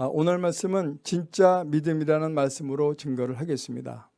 아, 오늘 말씀은 진짜 믿음이라는 말씀으로 증거를 하겠습니다.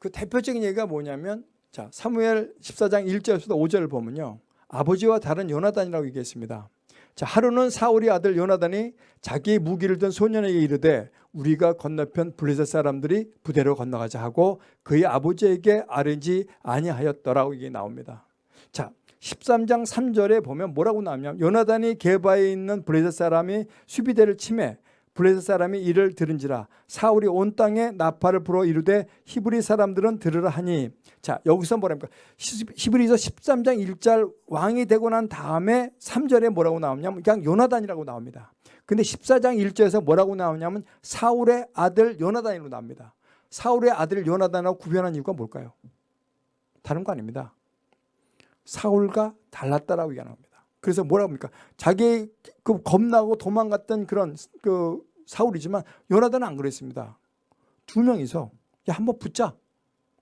그 대표적인 얘기가 뭐냐면 자 사무엘 14장 1절에서 5절을 보면요. 아버지와 다른 요나단이라고 얘기했습니다. 자 하루는 사울의 아들 요나단이 자기의 무기를 든 소년에게 이르되 우리가 건너편 블레셋 사람들이 부대로 건너가자 하고 그의 아버지에게 아르지 아니하였더라고 이게 나옵니다. 자 13장 3절에 보면 뭐라고 나오냐면 요나단이 게바에 있는 블레셋 사람이 수비대를 침해 블레셋 사람이 이를 들은지라. 사울이 온 땅에 나팔을 불어 이르되 히브리 사람들은 들으라 하니. 자 여기서 뭐랍니까? 히브리서 13장 1절 왕이 되고 난 다음에 3절에 뭐라고 나오냐면 그냥 요나단이라고 나옵니다. 근데 14장 1절에서 뭐라고 나오냐면 사울의 아들 요나단이라고 나옵니다. 사울의 아들 요나단하고 구별한 이유가 뭘까요? 다른 거 아닙니다. 사울과 달랐다라고 얘기합니다. 그래서 뭐라고 합니까? 자기 그 겁나고 도망갔던 그런 그 사울이지만 요나단은 안 그랬습니다. 두 명이서 야 한번 붙자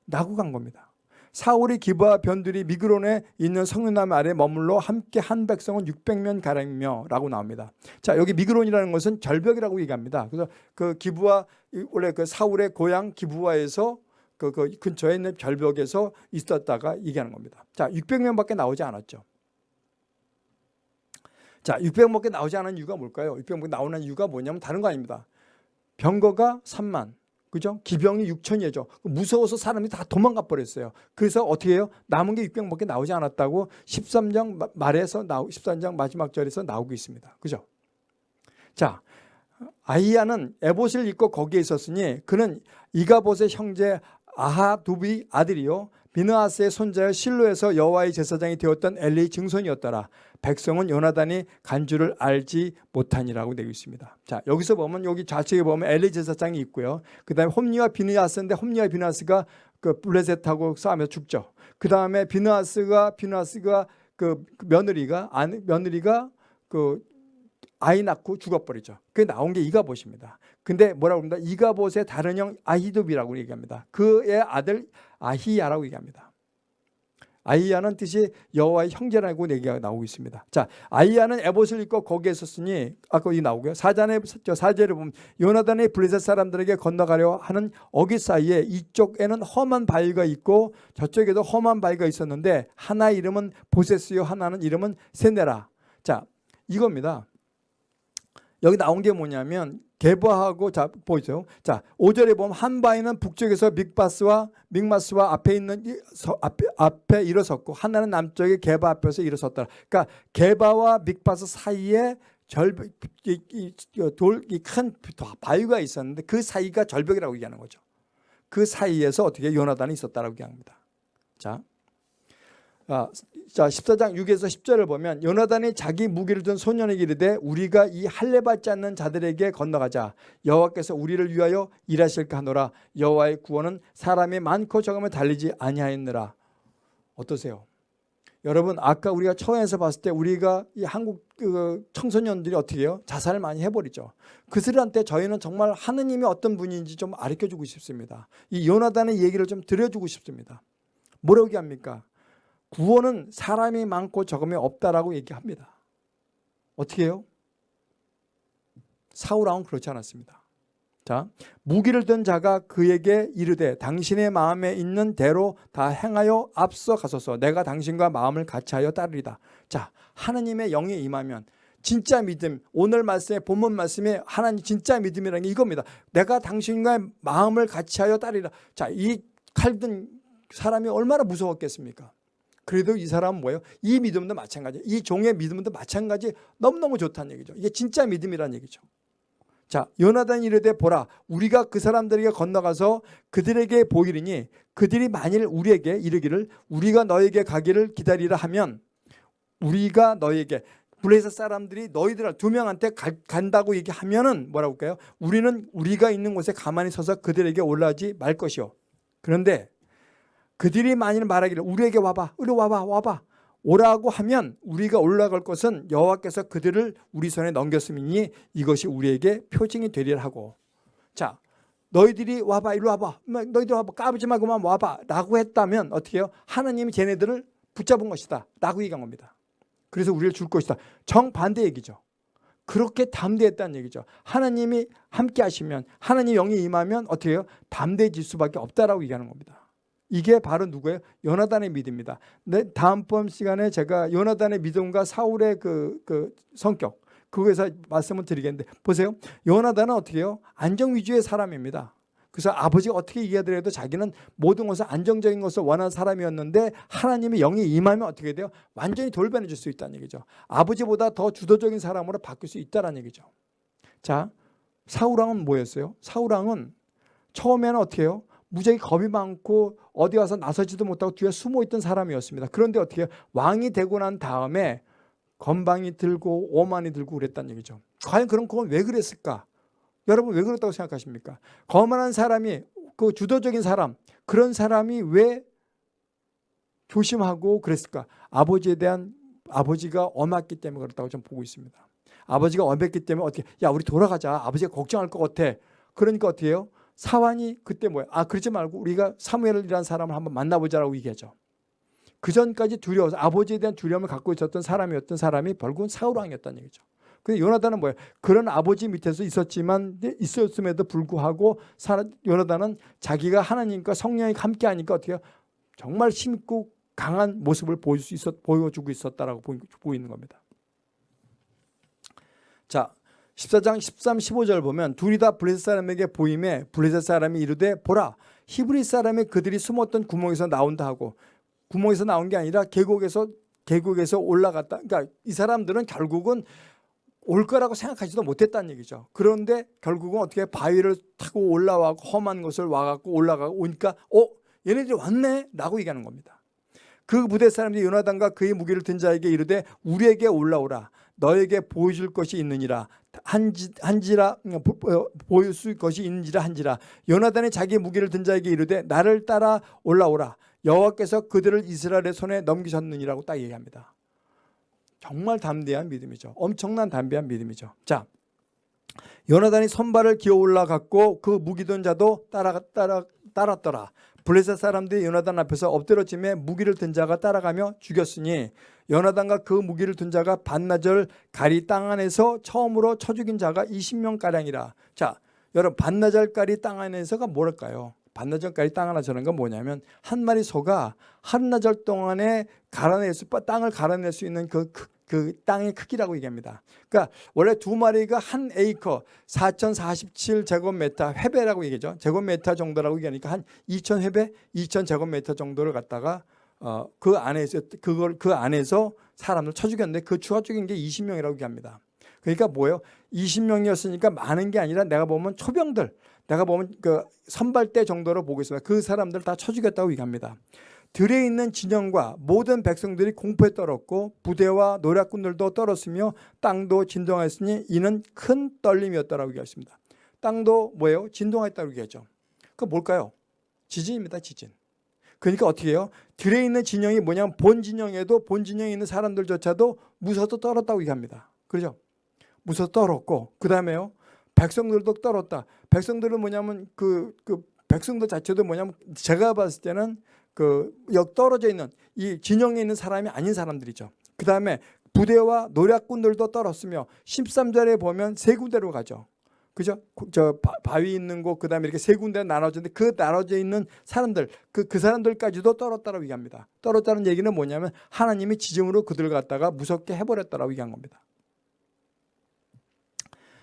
나고 간 겁니다. 사울이 기브와 변들이 미그론에 있는 성류남 아래 머물러 함께 한 백성은 600명 가량이며 라고 나옵니다. 자 여기 미그론이라는 것은 절벽이라고 얘기합니다. 그래서 그 기브와 원래 그 사울의 고향 기브와에서 그, 그 근처에 있는 절벽에서 있었다가 얘기하는 겁니다. 자 600명밖에 나오지 않았죠. 자, 600밖에 나오지 않은 이유가 뭘까요? 600밖에 나오는 이유가 뭐냐면 다른 거 아닙니다. 병거가 3만, 그죠? 기병이 6천이죠. 무서워서 사람이 다 도망가 버렸어요. 그래서 어떻게 해요? 남은 게 600밖에 나오지 않았다고 13장 말에서 나오 13장 마지막 절에서 나오고 있습니다. 그죠? 자, 아이야는 에봇을 입고 거기에 있었으니 그는 이가봇의 형제 아하두비 아들이요 비느하스의 손자여 실로에서 여호와의 제사장이 되었던 엘리의 증손이었더라. 백성은 요나단이 간주를 알지 못하니라고 되어 있습니다. 자 여기서 보면 여기 좌측에 보면 엘리 제사장이 있고요. 그 다음에 홈리와 비느하스인데 홈리와 비느하스가 그 블레셋하고 싸우며 죽죠. 그 다음에 비느하스가 비느하스가 그 며느리가 며느리가 그 아이 낳고 죽어버리죠. 그게 나온 게 이가봇입니다. 근데 뭐라고 합니다. 이가봇의 다른 형 아히도비라고 얘기합니다. 그의 아들 아히야라고 얘기합니다. 아이야는 뜻이 여호와의 형제라고 얘기가 나오고 있습니다. 자, 아이야는 에봇을 입고 거기에 있었으니 아까 이 나오고요. 사전에 사제를 보면 요나단의 블레셋 사람들에게 건너가려 하는 어기 사이에 이쪽에는 험한 바위가 있고 저쪽에도 험한 바위가 있었는데 하나 이름은 보세스요 하나는 이름은 세네라. 자, 이겁니다. 여기 나온 게 뭐냐면 개바하고 자 보이죠? 자 5절에 보면 한 바위는 북쪽에서 믹바스와 믹마스와 앞에 있는 서, 앞에, 앞에 일어섰고 하나는 남쪽에 개바 앞에서 일어섰다. 그러니까 개바와 믹바스 사이에 절벽 돌이 큰 바위가 있었는데 그 사이가 절벽이라고 얘기하는 거죠. 그 사이에서 어떻게 요나단이 있었다라고 얘기합니다. 자. 아, 자 14장 6에서 10절을 보면 요나단이 자기 무기를 든 소년에게 이르되 우리가 이 할례 받지 않는 자들에게 건너가자 여호와께서 우리를 위하여 일하실까 하노라 여호와의 구원은 사람이 많고 적음에 달리지 아니하였느라 어떠세요? 여러분 아까 우리가 처음에서 봤을 때 우리가 이 한국 그 청소년들이 어떻게 해요? 자살을 많이 해버리죠. 그들한테 저희는 정말 하느님이 어떤 분인지 좀 가르쳐주고 싶습니다. 이 요나단의 얘기를 좀 들려주고 싶습니다. 뭐라고 얘기합니까? 구원은 사람이 많고 적음이 없다라고 얘기합니다. 어떻게 해요? 사울왕은 그렇지 않았습니다. 자, 무기를 든 자가 그에게 이르되 당신의 마음에 있는 대로 다 행하여 앞서 가소서 내가 당신과 마음을 같이 하여 따르리다. 자, 하느님의 영이 임하면 진짜 믿음 오늘 말씀에 본문 말씀에 하나님 진짜 믿음이라는 게 이겁니다. 내가 당신과 마음을 같이 하여 따르리다. 자, 이 칼든 사람이 얼마나 무서웠겠습니까? 그래도 이 사람은 뭐예요? 이 믿음도 마찬가지. 이 종의 믿음도 마찬가지. 너무너무 좋다는 얘기죠. 이게 진짜 믿음이라는 얘기죠. 자, 요나단 이르되 보라 우리가 그 사람들에게 건너가서 그들에게 보이리니 그들이 만일 우리에게 이르기를 우리가 너에게 가기를 기다리라 하면 우리가 너에게 블레셋 사람들이 너희들 두 명한테 가, 간다고 얘기하면은 뭐라고 할까요? 우리는 우리가 있는 곳에 가만히 서서 그들에게 올라오지 말 것이요. 그런데 그들이 만일 말하기를 우리에게 와봐 이리 와봐 와봐. 오라고 하면 우리가 올라갈 것은 여호와께서 그들을 우리 손에 넘겼음이니 이것이 우리에게 표징이 되리라 하고. 자 너희들이 와봐 이리 와봐. 너희들 와봐. 까부지 말고 만 와봐. 라고 했다면 어떻게 해요? 하나님이 쟤네들을 붙잡은 것이다. 라고 얘기한 겁니다. 그래서 우리를 줄 것이다. 정반대 얘기죠. 그렇게 담대했다는 얘기죠. 하나님이 함께 하시면 하나님 영이 임하면 어떻게 해요? 담대해질 수밖에 없다라고 얘기하는 겁니다. 이게 바로 누구예요? 요나단의 믿음입니다. 네, 다음번 시간에 제가 요나단의 믿음과 사울의 그, 그 성격 그거에서 말씀을 드리겠는데 보세요. 요나단은 어떻게 해요? 안정 위주의 사람입니다. 그래서 아버지가 어떻게 얘기하더라도 자기는 모든 것을 안정적인 것을 원하는 사람이었는데 하나님의 영이 임하면 어떻게 돼요? 완전히 돌변해 줄 수 있다는 얘기죠. 아버지보다 더 주도적인 사람으로 바뀔 수 있다는 얘기죠. 자, 사우랑은 뭐였어요? 사우랑은 처음에는 어떻게 해요? 무지하게 겁이 많고 어디 가서 나서지도 못하고 뒤에 숨어 있던 사람이었습니다. 그런데 어떻게? 왕이 되고 난 다음에 건방이 들고 오만이 들고 그랬다는 얘기죠. 과연 그런 그건 왜 그랬을까? 여러분 왜 그렇다고 생각하십니까? 거만한 사람이 그 주도적인 사람 그런 사람이 왜 조심하고 그랬을까? 아버지에 대한 아버지가 엄했기 때문에 그렇다고 좀 보고 있습니다. 아버지가 엄했기 때문에 어떻게 야 우리 돌아가자 아버지가 걱정할 것 같아. 그러니까 어떻게 해요? 사환이 그때 뭐야? 아 그러지 말고 우리가 사무엘이라는 사람을 한번 만나보자라고 얘기하죠. 그 전까지 두려워서 아버지에 대한 두려움을 갖고 있었던 사람이었던 사람이 결국은 사울 왕이었다는 얘기죠. 근데 요나단은 뭐예요? 그런 아버지 밑에서 있었지만 있었음에도 불구하고 요나단은 자기가 하나님과 성령이 함께 하니까 어떻게 해요? 정말 힘있고 강한 모습을 보일 수 있었, 보여주고 있었다라고 보이는 겁니다. 자, 14장 13, 15절 보면 둘이 다 블레셋 사람에게 보임에 블레셋 사람이 이르되 보라 히브리 사람이 그들이 숨었던 구멍에서 나온다 하고 구멍에서 나온 게 아니라 계곡에서 계곡에서 올라갔다. 그러니까 이 사람들은 결국은 올 거라고 생각하지도 못했다는 얘기죠. 그런데 결국은 어떻게 바위를 타고 올라와고 험한 것을 와갖고 올라가고 오니까 어 얘네들이 왔네 라고 얘기하는 겁니다. 그 부대 사람들이 요나단과 그의 무기를 든 자에게 이르되 우리에게 올라오라 너에게 보여줄 것이 있느니라 한지, 한지라 보일 수 것이 있는지라 한지라 요나단이 자기 무기를 든 자에게 이르되 나를 따라 올라오라 여호와께서 그들을 이스라엘의 손에 넘기셨느니라고 딱 얘기합니다. 정말 담대한 믿음이죠. 엄청난 담대한 믿음이죠. 자, 요나단이 선발을 기어 올라갔고 그 무기든 자도 따라 따라 따랐더라. 블레셋 사람들이 요나단 앞에서 엎드러짐에 무기를 든 자가 따라가며 죽였으니 요나단과 그 무기를 든 자가 반나절 가리 땅 안에서 처음으로 쳐 죽인 자가 20명 가량이라. 자, 여러분 반나절 가리 땅 안에서가 뭐랄까요? 반나절까지 땅 하나 저는 건 뭐냐면 한 마리 소가 한나절 동안에 갈아낼 수 땅을 갈아낼 수 있는 그, 그, 그 땅의 크기라고 얘기합니다. 그러니까 원래 두 마리가 한 에이커 4,047제곱미터 회배라고 얘기죠. 제곱미터 정도라고 얘기하니까 한 2,000회배, 2,000제곱미터 정도를 갖다가 어, 그 안에서 그걸 그 안에서 사람을 쳐 죽였는데 그 추가 죽인 게 20명이라고 얘기합니다. 그러니까 뭐예요? 20명이었으니까 많은 게 아니라 내가 보면 초병들 내가 보면 그 선발대 정도로 보고 있습니다. 그 사람들 다 쳐주겠다고 얘기합니다. 들에 있는 진영과 모든 백성들이 공포에 떨었고 부대와 노략군들도 떨었으며 땅도 진동하였으니 이는 큰 떨림이었다라고 얘기했습니다. 땅도 뭐예요? 진동했다고 얘기하죠. 그 뭘까요? 지진입니다. 지진. 그러니까 어떻게 해요? 들에 있는 진영이 뭐냐면 본 진영에도 본 진영에 있는 사람들조차도 무서워서 떨었다고 얘기합니다. 그렇죠? 무서워 떨었고 그 다음에요. 백성들도 떨었다. 백성들은 뭐냐면 그, 그 백성들 자체도 뭐냐면 제가 봤을 때는 그 역 떨어져 있는 이 진영에 있는 사람이 아닌 사람들이죠. 그 다음에 부대와 노략군들도 떨었으며 13절에 보면 세 군데로 가죠. 그죠? 저 바위 있는 곳 그 다음에 이렇게 세 군데 나눠졌는데 그 나눠져 있는 사람들 그, 그 사람들까지도 떨었다라고 얘기합니다. 떨었다는 얘기는 뭐냐면 하나님이 지정으로 그들을 갖다가 무섭게 해버렸다라고 얘기한 겁니다.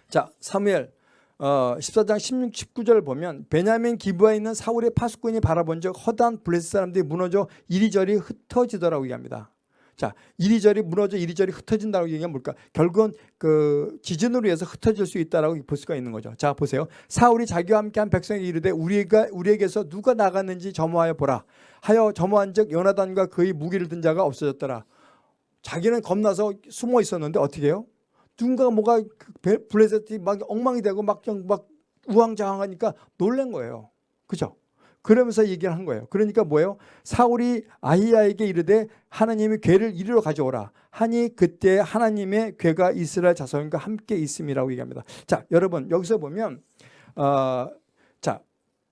자, 사무엘 어, 14장 16, 19절 보면 베냐민 기부에 있는 사울의 파수꾼이 바라본 적 허다한 블레스 사람들이 무너져 이리저리 흩어지더라고 얘기합니다. 자, 이리저리 무너져 이리저리 흩어진다고 얘기하면 뭘까? 결국은 그 지진으로 해서 흩어질 수 있다라고 볼 수가 있는 거죠. 자, 보세요. 사울이 자기와 함께한 백성에게 이르되 우리가 우리에게서 누가 나갔는지 점호하여 보라. 하여 점호한즉 요나단과 그의 무기를 든 자가 없어졌더라. 자기는 겁나서 숨어 있었는데 어떻게 해요? 누군가가 뭐가 그 블레셋이 막 엉망이 되고 막, 막 우왕좌왕하니까 놀란 거예요. 그죠? 그러면서 얘기를 한 거예요. 그러니까 뭐예요? 사울이 아히야에게 이르되 하나님이 괴를 이리로 가져오라. 하니 그때 하나님의 괴가 이스라엘 자손과 함께 있음이라고 얘기합니다. 자, 여러분 여기서 보면 어, 자,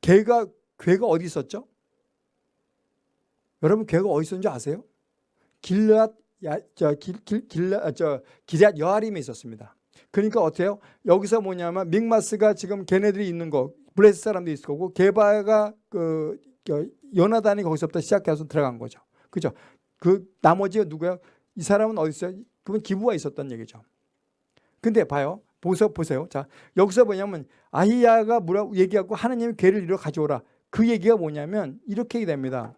괴가 괴가 어디 있었죠? 여러분 괴가 어디 있었는지 아세요? 길앗 야, 저 길, 길, 길, 저 기럇 여아림에 있었습니다. 그러니까 어때요? 여기서 뭐냐면 믹마스가 지금 걔네들이 있는 거 블레스 사람도 있을 거고 게바가 그 연하단이 거기서부터 시작해서 들어간 거죠. 그죠? 그 나머지가 누구야? 이 사람은 어디 있어요? 그분 기부가 있었던 얘기죠. 근데 봐요. 보세요. 보세요. 자, 여기서 뭐냐면 아히야가 뭐라고 얘기하고 하나님이 괴를 이루어 가져오라. 그 얘기가 뭐냐면 이렇게 됩니다.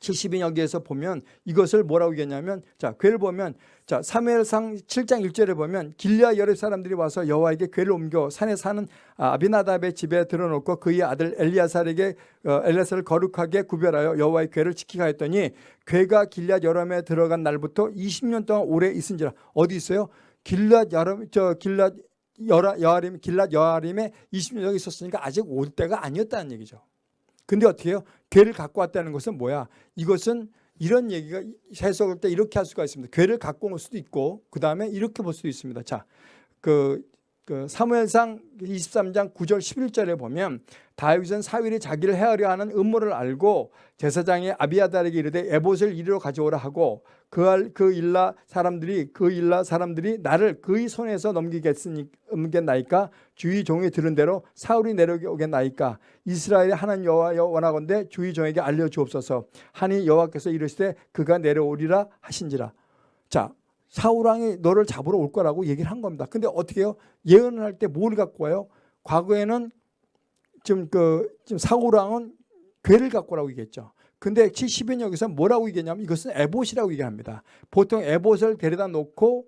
70인 여기에서 보면 이것을 뭐라고 얘기하냐면 자 괴를 보면 자 사무엘상 7장 1절에 보면 길리아 여러 사람들이 와서 여호와에게 괴를 옮겨 산에 사는 아비나답의 집에 들어놓고 그의 아들 엘리아살에게 어, 엘리아살을 거룩하게 구별하여 여호와의 괴를 지키게 하였더니 괴가 길리아 여름에 들어간 날부터 20년 동안 오래 있은지라 어디 있어요? 길랏 여름 저 길랏 여라 여아림 길랏 여아림에 20년 여기 있었으니까 아직 올 때가 아니었다는 얘기죠. 근데 어떻게 해요? 괴를 갖고 왔다는 것은 뭐야? 이것은 이런 얘기가 해석할 때 이렇게 할 수가 있습니다. 괴를 갖고 올 수도 있고 그 다음에 이렇게 볼 수도 있습니다. 자, 그, 그 사무엘상 23장 9절 11절에 보면 다윗은 사위이 자기를 헤아려 하는 음모를 알고 제사장의 아비아달에게 이르되 에봇을 이리로 가져오라 하고 그, 그 일라 사람들이 그 일라 사람들이 나를 그의 손에서 넘기겠나이까? 주의 종이 들은 대로 사울이 내려오겠나이까? 이스라엘의 하나님 여호와여 원하건대 주의 종에게 알려 주옵소서. 하니 여호와께서 이르시되 그가 내려오리라 하신지라. 자 사울왕이 너를 잡으러 올 거라고 얘기를 한 겁니다 근데 어떻게 해요 예언을 할 때 뭘 갖고 와요 과거에는 지금 그 지금 사울왕은 괴를 갖고 오라고 얘기했죠 근데 70인 여기서 뭐라고 얘기했냐면 이것은 에봇이라고 얘기합니다. 보통 에봇을 데려다 놓고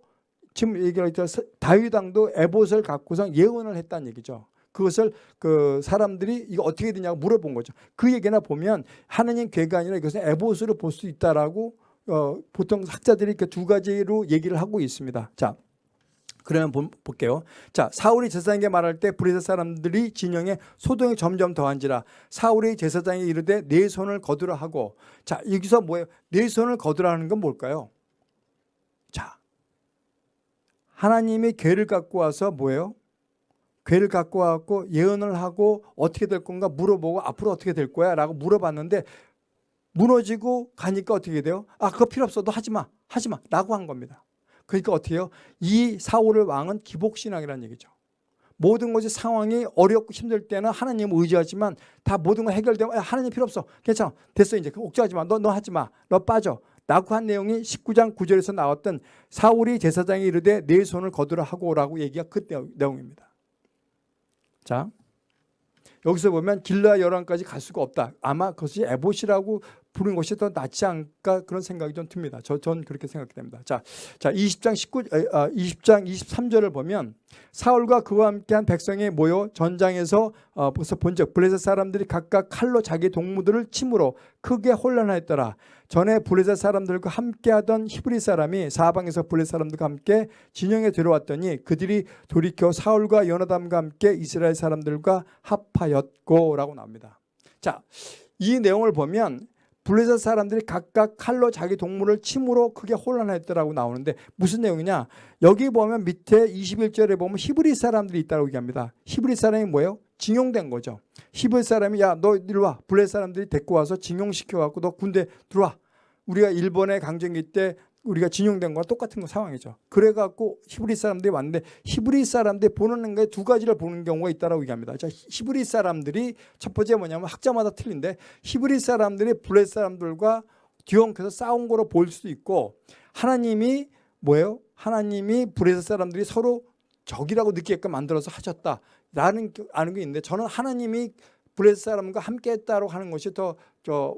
지금 얘기했죠. 다윗 왕도 에봇을 갖고서 예언을 했다는 얘기죠. 그것을 그 사람들이 이거 어떻게 되냐고 물어본 거죠. 그 얘기나 보면 하나님 궤가 아니라 이것은 에봇으로 볼 수 있다라고 어, 보통 학자들이 이렇게 두 가지로 얘기를 하고 있습니다. 자, 그러면 볼게요. 자, 사울이 제사장에게 말할 때 블레셋 사람들이 진영에 소동이 점점 더한지라 사울이 제사장에 이르되 네 손을 거두라 하고 자, 여기서 뭐예요? 네 손을 거두라 하는 건 뭘까요? 자, 하나님이 괴를 갖고 와서 뭐예요? 괴를 갖고 와갖고 예언을 하고 어떻게 될 건가 물어보고 앞으로 어떻게 될 거야 라고 물어봤는데 무너지고 가니까 어떻게 돼요? 아 그거 필요 없어 도 하지마 하지마 라고 한 겁니다 그러니까 어떻게 해요? 이 사울의 왕은 기복신앙이라는 얘기죠. 모든 것이 상황이 어렵고 힘들 때는 하나님을 의지하지만 다 모든 거 해결되면 하나님 필요 없어. 괜찮아. 됐어 이제. 옥죄하지 마. 너, 너 하지 마. 너 빠져. 라고 한 내용이 19장 9절에서 나왔던 사울이 제사장이 이르되 내 손을 거두라 하고 라고 얘기가 그 내용입니다. 자 여기서 보면 길라 열왕까지 갈 수가 없다. 아마 그것이 에봇이라고 부른 것이 더 낫지 않을까 그런 생각이 좀 듭니다. 저, 전 그렇게 생각이 됩니다. 자, 자 20장 19, 아, 20장 23절을 보면 사울과 그와 함께한 백성이 모여 전장에서 어, 본적 블레셋 사람들이 각각 칼로 자기 동무들을 침으로 크게 혼란하였더라. 전에 블레셋 사람들과 함께하던 히브리 사람이 사방에서 블레셋 사람들과 함께 진영에 들어왔더니 그들이 돌이켜 사울과 연하담과 함께 이스라엘 사람들과 합하였고라고 나옵니다. 자, 이 내용을 보면 블레셋 사람들이 각각 칼로 자기 동물을 침으로 크게 혼란했더라고 나오는데 무슨 내용이냐? 여기 보면 밑에 21절에 보면 히브리 사람들이 있다고 얘기합니다. 히브리 사람이 뭐예요? 징용된 거죠. 히브리 사람이 야 너 이리 와. 블레셋 사람들이 데리고 와서 징용시켜 갖고 너 군대 들어와. 우리가 일본의 강점기 때 우리가 징용된 거랑 똑같은 상황이죠. 그래갖고 히브리 사람들이 왔는데 히브리 사람들이 보는 게 두 가지를 보는 경우가 있다고 얘기합니다. 자, 히브리 사람들이 첫 번째 뭐냐면 학자마다 틀린데 히브리 사람들이 블레셋 사람들과 뒤엉켜서 싸운 거로 볼 수도 있고 하나님이 뭐예요? 하나님이 블레셋 사람들이 서로 적이라고 느끼게끔 만들어서 하셨다라는 아는 게 있는데 저는 하나님이 블레셋 사람과 함께 했다고 하는 것이 더 저 마,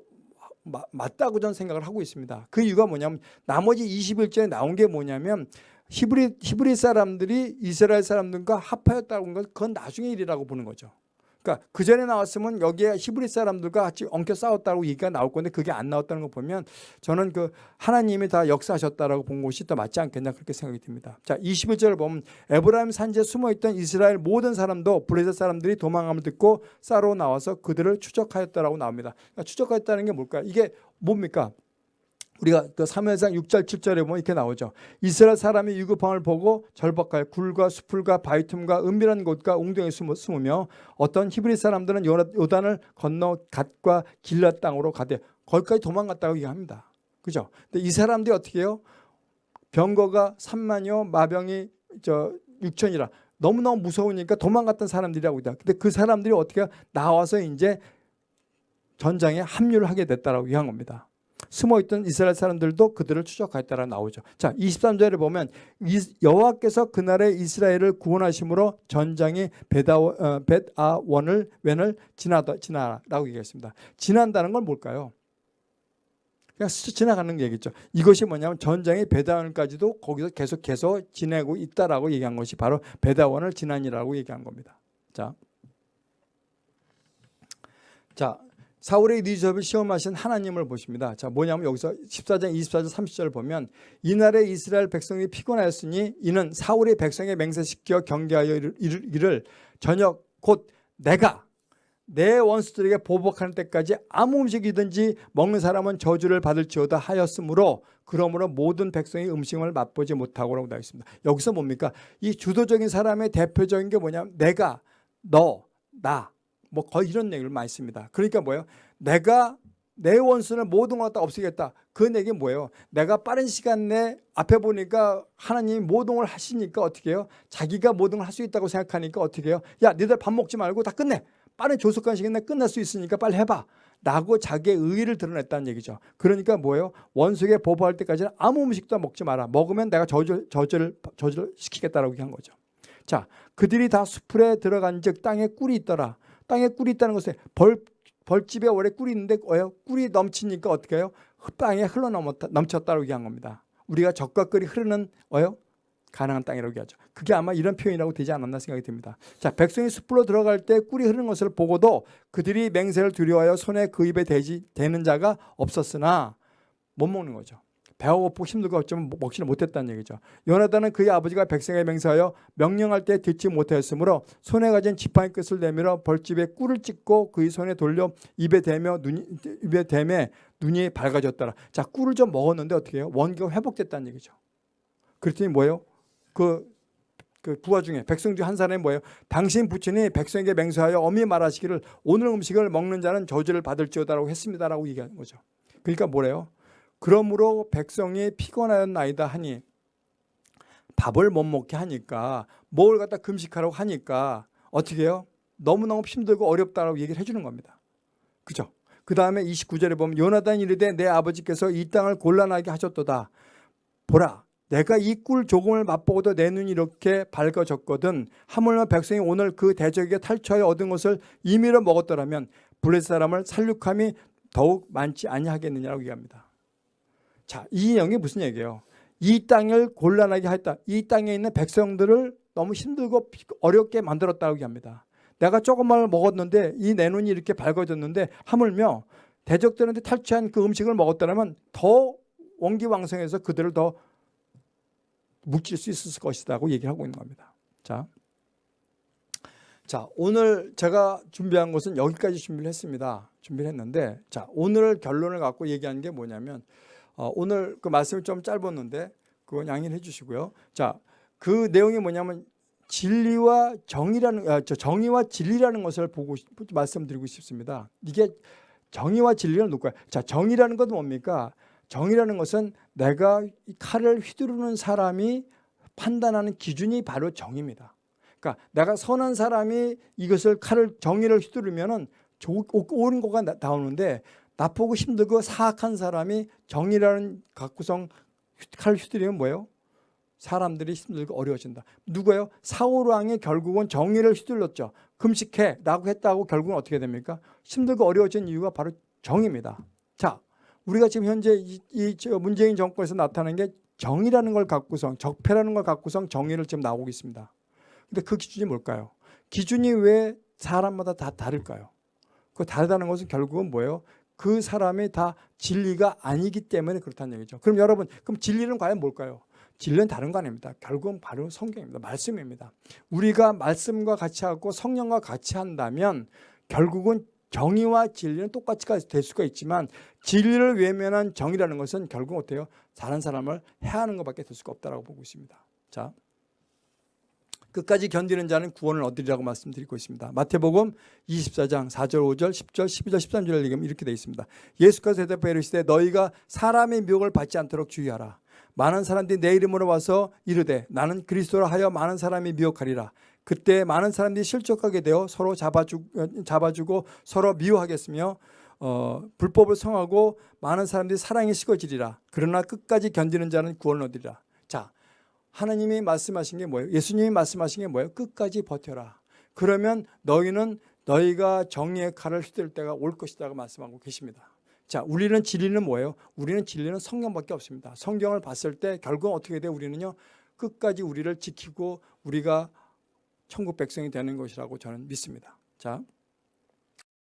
맞다고 저는 생각을 하고 있습니다. 그 이유가 뭐냐면 나머지 21절에 나온 게 뭐냐면 히브리, 히브리 사람들이 이스라엘 사람들과 합하였다고 하는 건 그건 나중의 일이라고 보는 거죠. 그러니까 그 전에 나왔으면 여기에 히브리 사람들과 같이 엉켜 싸웠다고 얘기가 나올 건데 그게 안 나왔다는 거 보면 저는 그 하나님이 다 역사하셨다라고 본 것이 더 맞지 않겠나 그렇게 생각이 듭니다. 자, 21절을 보면 에브라임 산지에 숨어 있던 이스라엘 모든 사람도 블레셋 사람들이 도망함을 듣고 싸러 나와서 그들을 추적하였다라고 나옵니다. 그러니까 추적하였다는 게 뭘까요? 이게 뭡니까? 우리가 그 사무엘상 6절 7절에 보면 이렇게 나오죠. 이스라엘 사람이 유급함을 보고 절박하여 굴과 수풀과 바위 틈과 은밀한 곳과 웅덩이에 숨으며 어떤 히브리 사람들은 요단을 건너 갓과 길랏 땅으로 가되 거기까지 도망갔다고 얘기합니다. 그죠? 근데 이 사람들이 어떻게 해요? 병거가 3만여 마병이 저 6천이라 너무너무 무서우니까 도망갔던 사람들이라고 있다. 근데 그 사람들이 어떻게 나와서 이제 전장에 합류를 하게 됐다라고 얘기한 겁니다. 숨어있던 이스라엘 사람들도 그들을 추적하였다라 나오죠. 자, 23절에 보면 여호와께서 그날에 이스라엘을 구원하심으로 전장이 벳아원을 어, 웬을 지나다 지나라라고 얘기했습니다. 지난다는 건 뭘까요? 그냥 스쳐 지나가는 얘기죠. 이것이 뭐냐면 전장의 베다원까지도 거기서 계속 계속 지내고 있다라고 얘기한 것이 바로 베다원을 지난이라고 얘기한 겁니다. 자, 자 사울의 리저을 시험하신 하나님을 보십니다. 자, 뭐냐면 여기서 14장 24절 30절 보면 이날에 이스라엘 백성이 피곤하였으니 이는 사울의 백성에 맹세시켜 경계하여 이를 저녁 곧 내가 내 원수들에게 보복하는 때까지 아무 음식이든지 먹는 사람은 저주를 받을지어다 하였으므로 그러므로 모든 백성이 음식을 맛보지 못하고 라고 나와 있습니다. 여기서 뭡니까? 이 주도적인 사람의 대표적인 게 뭐냐면 내가, 너, 나, 뭐 거의 이런 얘기를 많이 씁니다. 그러니까 뭐예요? 내가 내 원수는 모든 걸 다 없애겠다. 그 얘기 뭐예요? 내가 빠른 시간 내 앞에 보니까 하나님이 모든 걸 하시니까 어떻게 해요? 자기가 모든 걸 할 수 있다고 생각하니까 어떻게 해요? 야 니들 밥 먹지 말고 다 끝내. 빠른 시간 내 끝날 수 있으니까 빨리 해봐. 라고 자기의 의의를 드러냈다는 얘기죠. 그러니까 뭐예요? 원수에게 보복할 때까지는 아무 음식도 먹지 마라. 먹으면 내가 저주, 저주를, 저주를 시키겠다라고 한 거죠. 자, 그들이 다 수풀에 들어간 즉 땅에 꿀이 있더라. 땅에 꿀이 있다는 것은 벌, 벌집에 오래 꿀이 있는데? 꿀이 넘치니까 어떻게 해요? 땅에 흘러 넘쳤다고 얘기한 겁니다. 우리가 적과 꿀이 흐르는 뭐예요? 가능한 땅이라고 얘기하죠. 그게 아마 이런 표현이라고 되지 않았나 생각이 듭니다. 자, 백성이 숲으로 들어갈 때 꿀이 흐르는 것을 보고도 그들이 맹세를 두려워하여 손에 그 입에 대지 되는 자가 없었으나 못 먹는 거죠. 배가 고프고 힘들고 어쩌면 먹지를 못했다는 얘기죠. 요나단은 그의 아버지가 백성에 맹세하여 명령할 때 듣지 못하였으므로 손에 가진 지팡이 끝을 내밀어 벌집에 꿀을 찍고 그의 손에 돌려 입에 대며 눈이 입에 대매 눈이 밝아졌더라. 자, 꿀을 좀 먹었는데 어떻게 해요? 원기가 회복됐다는 얘기죠. 그랬더니 뭐예요? 그, 그 부하 중에 백성 중 한 사람이 뭐예요? 당신 부친이 백성에게 맹세하여 엄히 말하시기를 오늘 음식을 먹는 자는 저주를 받을지어다라고 했습니다라고 얘기하는 거죠. 그러니까 뭐래요? 그러므로 백성이 피곤하였나이다 하니 밥을 못 먹게 하니까 뭘 갖다 금식하라고 하니까 어떻게 해요? 너무너무 힘들고 어렵다라고 얘기를 해주는 겁니다. 그죠? 그 다음에 29절에 보면 요나단 이르되 내 아버지께서 이 땅을 곤란하게 하셨도다. 보라 내가 이 꿀 조금을 맛보고도 내 눈이 이렇게 밝아졌거든 하물며 백성이 오늘 그 대적에게 탈취하여 얻은 것을 임의로 먹었더라면 블레 사람을 살육함이 더욱 많지 아니하겠느냐고 얘기합니다. 자, 이 내용이 무슨 얘기예요? 이 땅을 곤란하게 했다. 이 땅에 있는 백성들을 너무 힘들고 어렵게 만들었다고 얘기합니다. 내가 조금만 먹었는데 이 내 눈이 이렇게 밝아졌는데 하물며 대적들한테 탈취한 그 음식을 먹었다면 더 원기왕성해서 그들을 더 묵질 수 있을 것이라고 얘기를 하고 있는 겁니다. 자, 자 오늘 제가 준비한 것은 여기까지 준비를 했습니다. 준비를 했는데 자 오늘 결론을 갖고 얘기하는 게 뭐냐면 어, 오늘 그 말씀이 좀 짧았는데 그건 양해해 주시고요. 자, 그 내용이 뭐냐면 진리와 정의라는 아, 저 정의와 진리라는 것을 보고 싶, 말씀드리고 싶습니다. 이게 정의와 진리는 누구야? 자, 정의라는 것은 뭡니까? 정의라는 것은 내가 칼을 휘두르는 사람이 판단하는 기준이 바로 정의입니다. 그러니까 내가 선한 사람이 이것을 칼을 정의를 휘두르면은 옳은 거가 나오는데 나쁘고 힘들고 사악한 사람이 정의라는 각구성 칼을 휘두르면 뭐예요? 사람들이 힘들고 어려워진다. 누구예요? 사울왕이 결국은 정의를 휘둘렀죠. 금식해 라고 했다고 결국은 어떻게 됩니까? 힘들고 어려워진 이유가 바로 정의입니다. 자, 우리가 지금 현재 이, 이 문재인 정권에서 나타나는 게 정의라는 걸 갖고서 적폐라는 걸 갖고서 정의를 지금 나오고 있습니다. 근데 그 기준이 뭘까요? 기준이 왜 사람마다 다 다를까요? 그 다르다는 것은 결국은 뭐예요? 그 사람이 다 진리가 아니기 때문에 그렇다는 얘기죠. 그럼 여러분, 그럼 진리는 과연 뭘까요? 진리는 다른 거 아닙니다. 결국은 바로 성경입니다. 말씀입니다. 우리가 말씀과 같이 하고 성령과 같이 한다면 결국은 정의와 진리는 똑같이 될 수가 있지만 진리를 외면한 정의라는 것은 결국 어때요? 다른 사람을 해하는 것밖에 될 수가 없다고 보고 있습니다. 자, 끝까지 견디는 자는 구원을 얻으리라고 말씀드리고 있습니다. 마태복음 24장 4절, 5절, 10절, 12절, 13절을 얘기하면 이렇게 되어 있습니다. 예수께서 대답하여 이르시되 너희가 사람의 미혹을 받지 않도록 주의하라. 많은 사람들이 내 이름으로 와서 이르되 나는 그리스도라 하여 많은 사람이 미혹하리라. 그때 많은 사람들이 실족하게 되어 서로 잡아주고, 잡아주고 서로 미워하겠으며 어, 불법을 성하고 많은 사람들이 사랑에 식어지리라. 그러나 끝까지 견디는 자는 구원을 얻으리라. 자, 하나님이 말씀하신 게 뭐예요? 예수님이 말씀하신 게 뭐예요? 끝까지 버텨라. 그러면 너희는 너희가 정의의 칼을 휘둘 때가 올 것이다 고 말씀하고 계십니다. 자, 우리는 진리는 뭐예요? 우리는 진리는 성경밖에 없습니다. 성경을 봤을 때 결국 어떻게 돼요? 우리는요. 끝까지 우리를 지키고 우리가 천국 백성이 되는 것이라고 저는 믿습니다. 자,